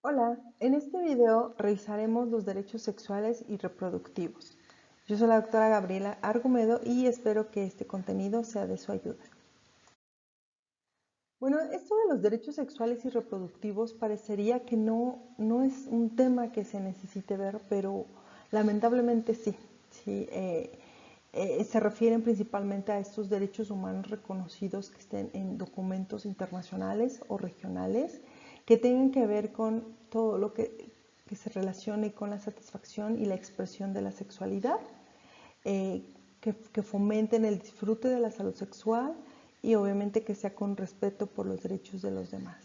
Hola, en este video revisaremos los derechos sexuales y reproductivos. Yo soy la doctora Gabriela Argumedo y espero que este contenido sea de su ayuda. Bueno, esto de los derechos sexuales y reproductivos parecería que no, no es un tema que se necesite ver, pero lamentablemente sí. sí eh, eh, se refieren principalmente a estos derechos humanos reconocidos que estén en documentos internacionales o regionales que tengan que ver con todo lo que, se relacione con la satisfacción y la expresión de la sexualidad, eh, que, fomenten el disfrute de la salud sexual y obviamente que sea con respeto por los derechos de los demás.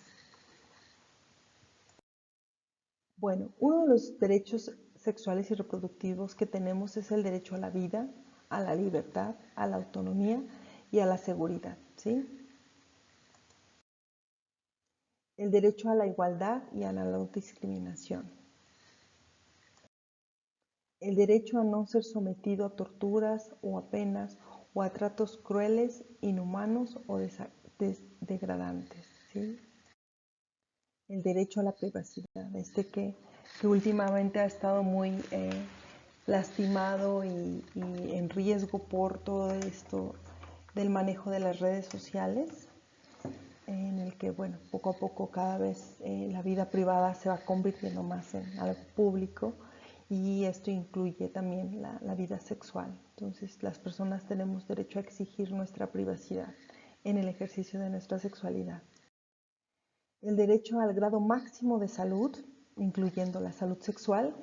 Bueno, uno de los derechos sexuales y reproductivos que tenemos es el derecho a la vida, a la libertad, a la autonomía y a la seguridad. ¿sí? El derecho a la igualdad y a la no discriminación, el derecho a no ser sometido a torturas o a penas o a tratos crueles, inhumanos o degradantes. El derecho a la privacidad, este que, últimamente ha estado muy eh, lastimado y en riesgo por todo esto del manejo de las redes sociales que, bueno, poco a poco cada vez eh, la vida privada se va convirtiendo más en algo público y esto incluye también la, la, vida sexual. Entonces, las personas tenemos derecho a exigir nuestra privacidad en el ejercicio de nuestra sexualidad. El derecho al grado máximo de salud, incluyendo la salud sexual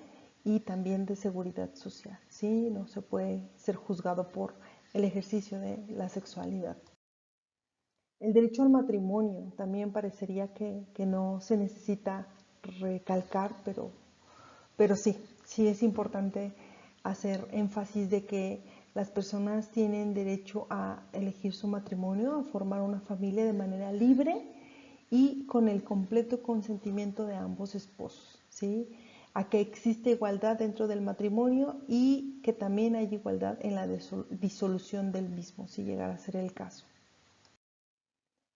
y también de seguridad social. ¿sí? No se puede ser juzgado por el ejercicio de la sexualidad. El derecho al matrimonio también parecería que, no se necesita recalcar, pero, pero sí, sí es importante hacer énfasis de que las personas tienen derecho a elegir su matrimonio, a formar una familia de manera libre y con el completo consentimiento de ambos esposos, ¿sí? a que existe igualdad dentro del matrimonio y que también hay igualdad en la disolución del mismo, si llegara a ser el caso.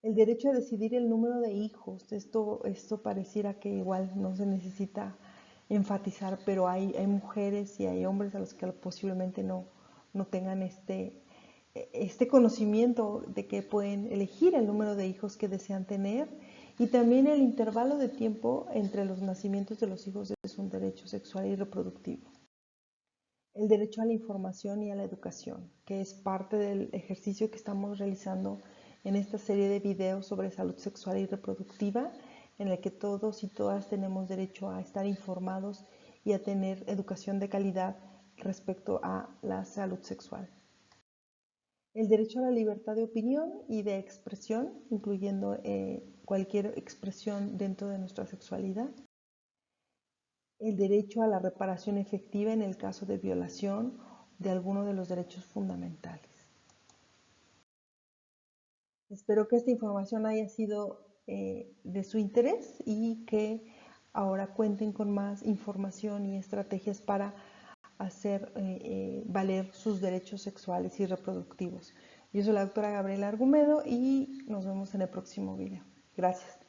El derecho a decidir el número de hijos, esto, esto pareciera que igual no se necesita enfatizar, pero hay, hay mujeres y hay hombres a los que posiblemente no, no tengan este, este conocimiento de que pueden elegir el número de hijos que desean tener y también el intervalo de tiempo entre los nacimientos de los hijos es un derecho sexual y reproductivo. El derecho a la información y a la educación, que es parte del ejercicio que estamos realizando en esta serie de videos sobre salud sexual y reproductiva, en el que todos y todas tenemos derecho a estar informados y a tener educación de calidad respecto a la salud sexual. El derecho a la libertad de opinión y de expresión, incluyendo eh, cualquier expresión dentro de nuestra sexualidad. El derecho a la reparación efectiva en el caso de violación de alguno de los derechos fundamentales. Espero que esta información haya sido eh, de su interés y que ahora cuenten con más información y estrategias para hacer eh, eh, valer sus derechos sexuales y reproductivos. Yo soy la doctora Gabriela Argumedo y nos vemos en el próximo video. Gracias.